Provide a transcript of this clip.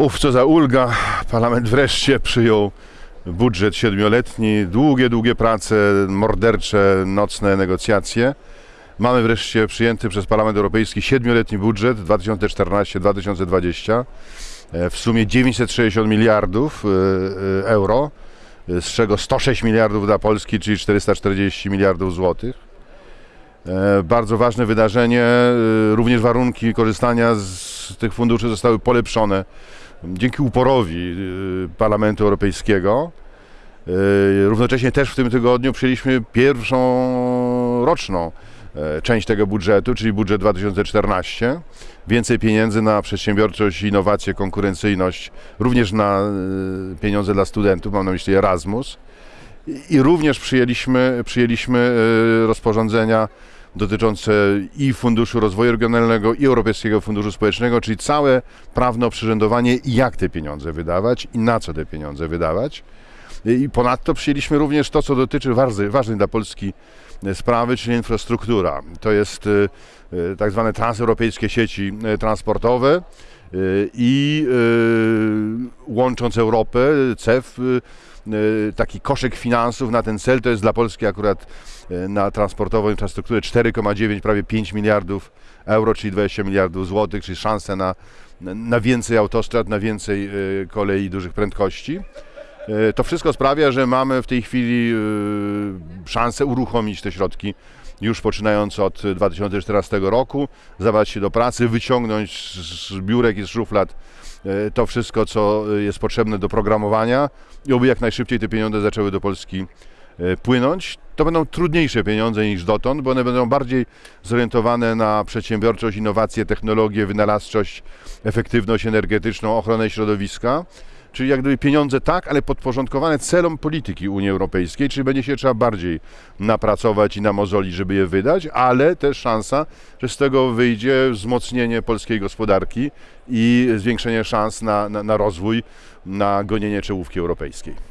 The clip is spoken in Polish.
Uf, co za ulga. Parlament wreszcie przyjął budżet siedmioletni. Długie, długie prace, mordercze, nocne negocjacje. Mamy wreszcie przyjęty przez Parlament Europejski siedmioletni budżet 2014-2020 e, w sumie 960 miliardów e, e, euro, z czego 106 miliardów dla Polski, czyli 440 miliardów złotych. Bardzo ważne wydarzenie, również warunki korzystania z tych funduszy zostały polepszone dzięki uporowi e, Parlamentu Europejskiego. E, Równocześnie też w tym tygodniu przyjęliśmy pierwszą roczną e, część tego budżetu, czyli budżet 2014. Więcej pieniędzy na przedsiębiorczość, innowacje, konkurencyjność, również na e, pieniądze dla studentów, mam na myśli Erasmus. I- również przyjęliśmy, przyjęliśmy rozporządzenia dotyczące i Funduszu Rozwoju Regionalnego, i Europejskiego Funduszu Społecznego, czyli całe prawne oprzyrządowanie, jak te pieniądze wydawać i na co te pieniądze wydawać. I ponadto przyjęliśmy również to, co dotyczy ważnej, dla Polski e, sprawy, czyli infrastruktura. To jest e, e, tak zwane transeuropejskie sieci transportowe i e, łącząc Europę, CEF, e, e, taki koszyk finansów na ten cel, to jest dla Polski akurat na transportową infrastrukturę 4,9, prawie 5 miliardów euro, czyli 20 miliardów złotych, czyli szanse na, na więcej autostrad, na więcej kolei dużych prędkości. To wszystko sprawia, że mamy w tej chwili szansę uruchomić te środki już poczynając od 2014 roku, zabrać się do pracy, wyciągnąć z biurek i z szuflad e, to wszystko, co jest potrzebne do programowania i oby jak najszybciej te pieniądze zaczęły do Polski e, płynąć. To będą trudniejsze pieniądze niż dotąd, bo one będą bardziej zorientowane na przedsiębiorczość, innowacje, technologię, wynalazczość, efektywność energetyczną, ochronę środowiska. Czyli jak gdyby pieniądze tak, ale podporządkowane celom polityki Unii Europejskiej, czyli będzie się trzeba bardziej napracować i namozolić, żeby je wydać, ale też szansa, że z tego wyjdzie wzmocnienie polskiej gospodarki i zwiększenie szans na, na, na rozwój, na gonienie czołówki europejskiej.